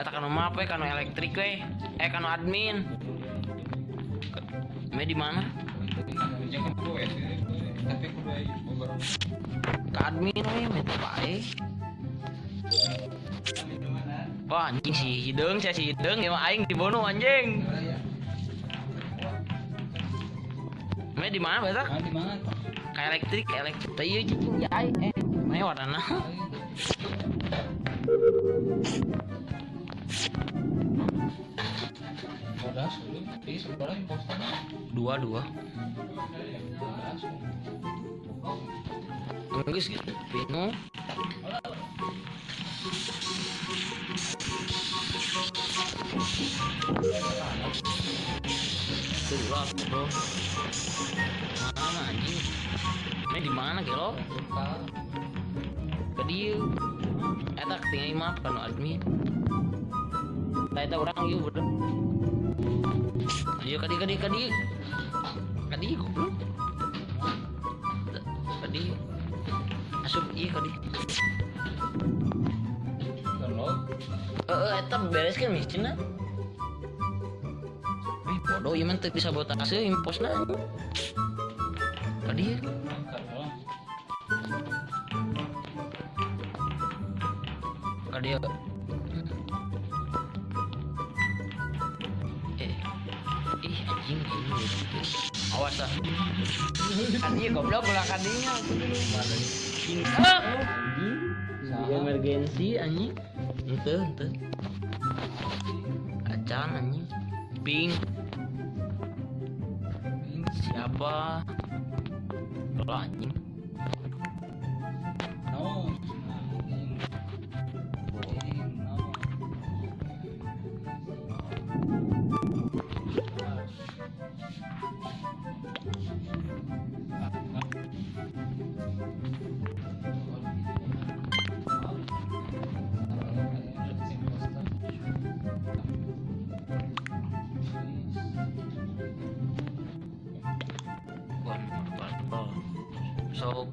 eta kanu mah apa kanu elektrik we eh kanu admin me di mana ka admin we me bae Wah anjing si Hideng, saya si Hideng, ya mah aing dibunuh anjing. Me di mana betak? di mana Kayak elektrik, elektrik. Teu ieu cicing ya aing. Eh, me warna Dua dua. Enggak sih, Pino. Tuh lah, bro. Mana anjing? Me di mana kelo? Ke dia. Eta tinggal map kan admin. Eta urang ieu bro. Ayo kadi kadi kadi. Kadi goblok. Kadi. Asup ieu kadi. Eh, eh, eta beres kan miscina. Eh, bodoh ieu mah teu bisa sabotase imposna. Kadi. angkat Ah. Kadi goblok ulah kadinya. Ah. Di emergensi anjing. Ente, ente. Acan anjing. Ping. Siapa? Lo anjing. So,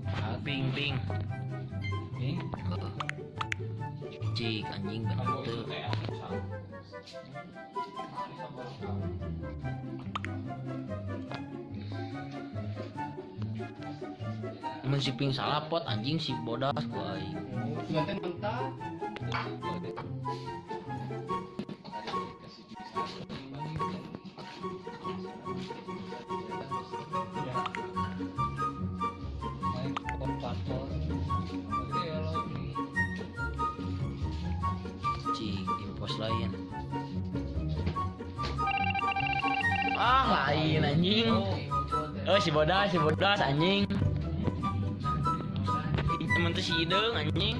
ping ping. Ini Heeh. Cik anjing bener tuh. Mun si ping salah pot anjing si bodas. Sudah mentah. Ah lain anjing. Oh si bodas si bodas anjing. Temen tuh si Ideng anjing.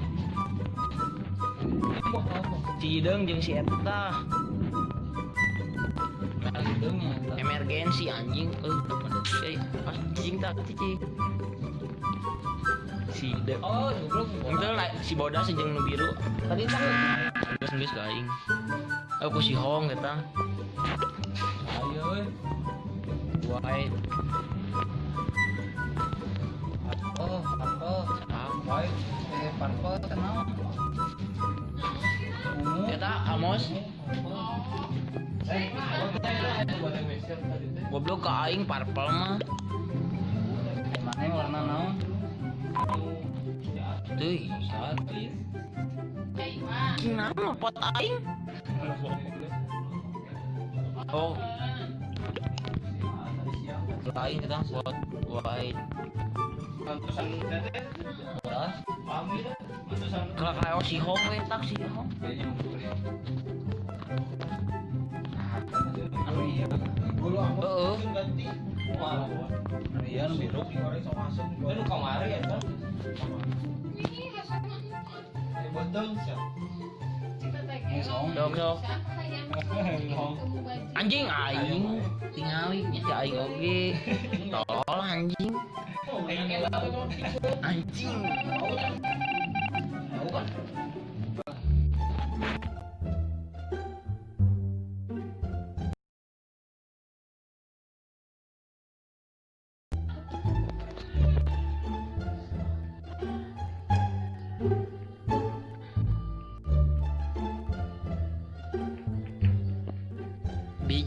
Si Ideng jeung si Eta. Emergensi anjing. Eh, apa detik euy. Pas cicing tak cicing. Si Ideng. Oh, goblok. Itu lah si bodas jeung nu biru. Tadi tak geus geus ka aing. Aku si Hong eta. Ayo, euy. White. Oh, purple. Ah, White. Eh, kenal. Ungu. Eta Amos goblok ka aing purple mah. Mana warna naon? Tuh, kenapa pot aing? Oh. Lain kita pot white. Beras. Kalau kayak si Hong tak si Hong. Iya. Iya, ya. Ini. Dok, dok. Song. Anjing aing tingali nya si aing oge. Tolol anjing. Anjing.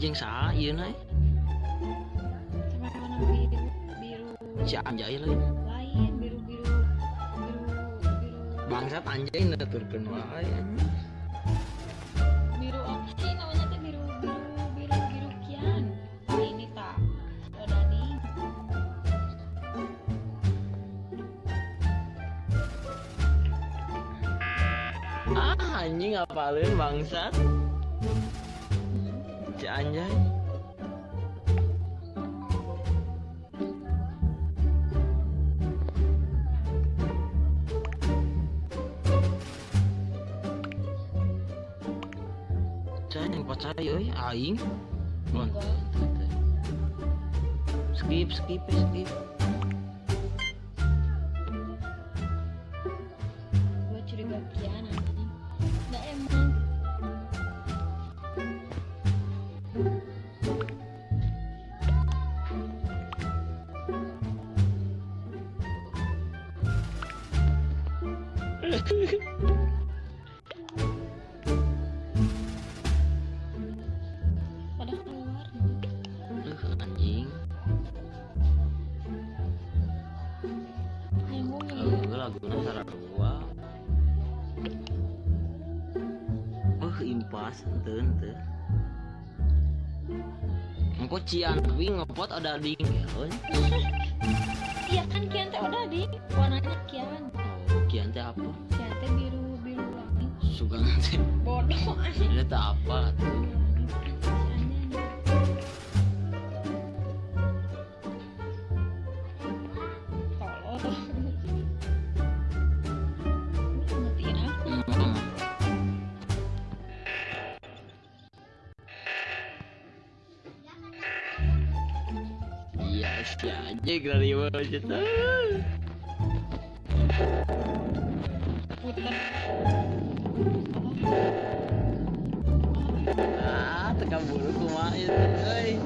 Tahu kan? jeung saha ieu na sama yang warna biru biru si anjay lain lain biru biru biru biru bangsat anjay nuturkeun wae biru apa sih namanya teh biru biru biru biru kian ini tak Dani ah anjing apalin bangsat anjay yang percaya euy aing. Skip skip skip. Impas henteu henteu. Engko cian tapi ngepot ada ding geun. iya kan kian teh udah di warnanya kian Oh, kian teh apa? kian teh biru biru langit Sugan teh. bodoh Dia teh apa Aja wajah Puter. Ah, tekan bulu itu. Anjay.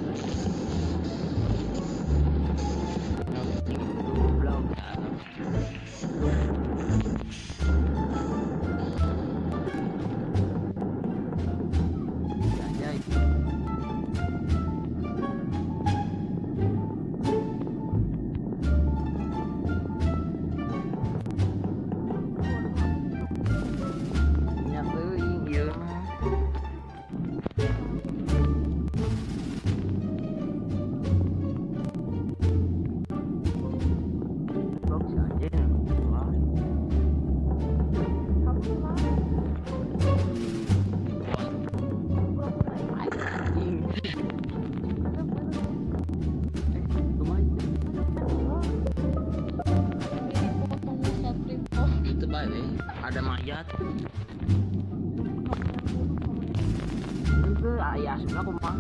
Sudah kumaha?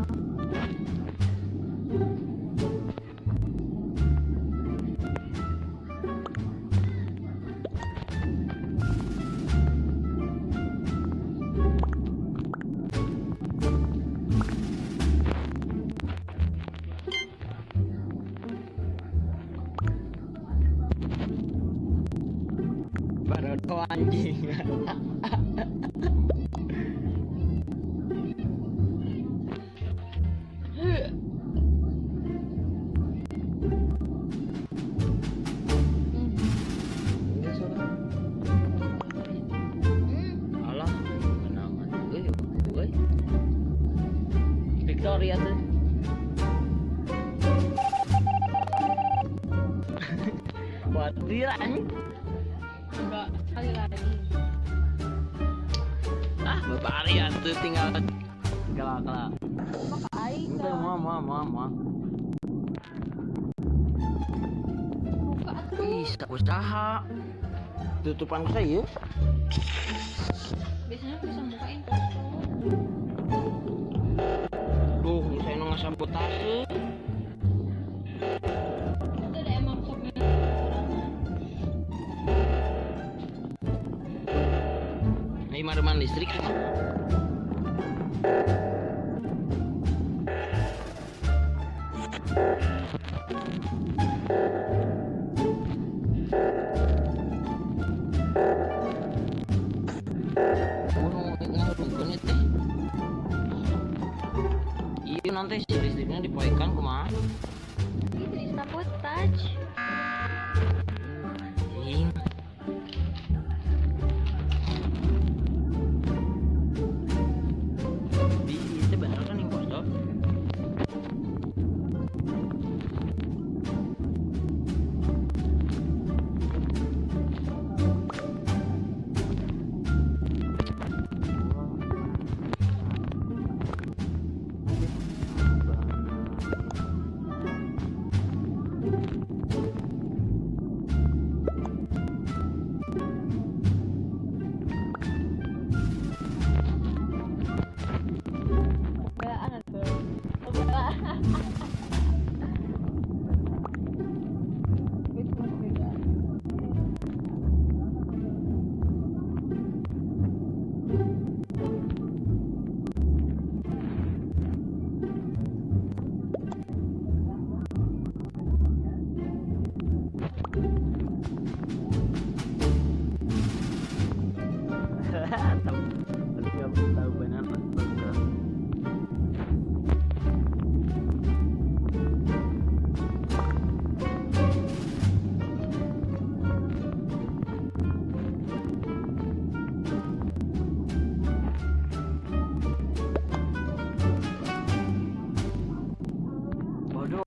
Barodo anjing. Wadir anjing. Enggak, sekali lagi. Ah, bapari tinggal kelak kelak. Maka aing Enggak, mau mau mau mau. buka atuh. Bisa usaha. Tutupan saya. Biasanya bisa bukain. Duh, saya nggak sabotase. Ini mareman listrik. Iya teh si listriknya dipoekan kumaha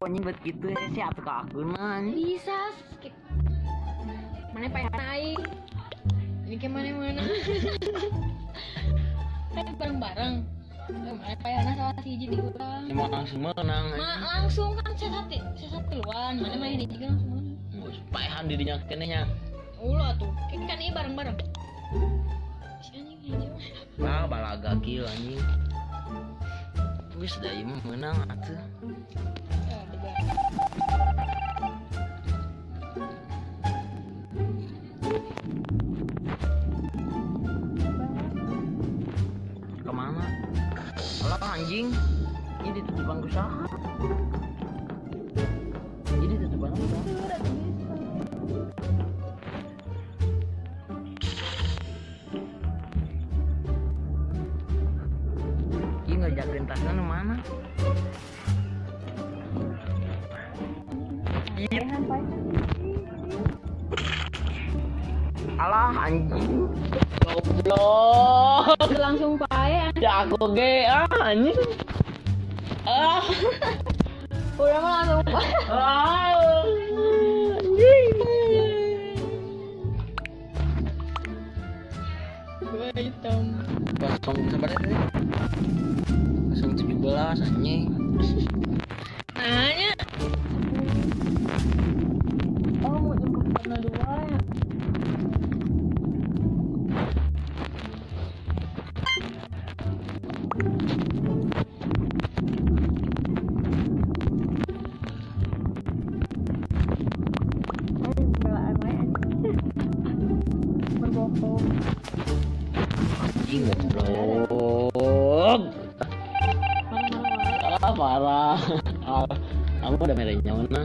anjing buat gitu ya sih atau aku man. Bisa skip. Mana pengen naik? Ini ke mana mana? kan bareng-bareng. Eh, Mana pengen salah si jadi kurang. Emang langsung menang. Ma langsung kan saya satu saya satu duluan. Mana main ini juga langsung mana? Nggak paehan dirinya kenenya. Ulah tuh. Kan kan ini bareng-bareng. Si anjing hijau. Ah, balaga kill anjing. Wis da ieu mah menang atuh. Ke mana? Alah anjing. Ini ditutupan usaha. Ini ditutupan usaha. Ini ngajakin tasnya mana? Alah anjing. Goblok. Langsung pae. Jago ge ah anjing. Ah. Udah mah langsung pae. Ah. Anjing. Gua hitam. Kosong sabar tadi. Kosong tujuh belas anjing. Kamu udah merahnya mana?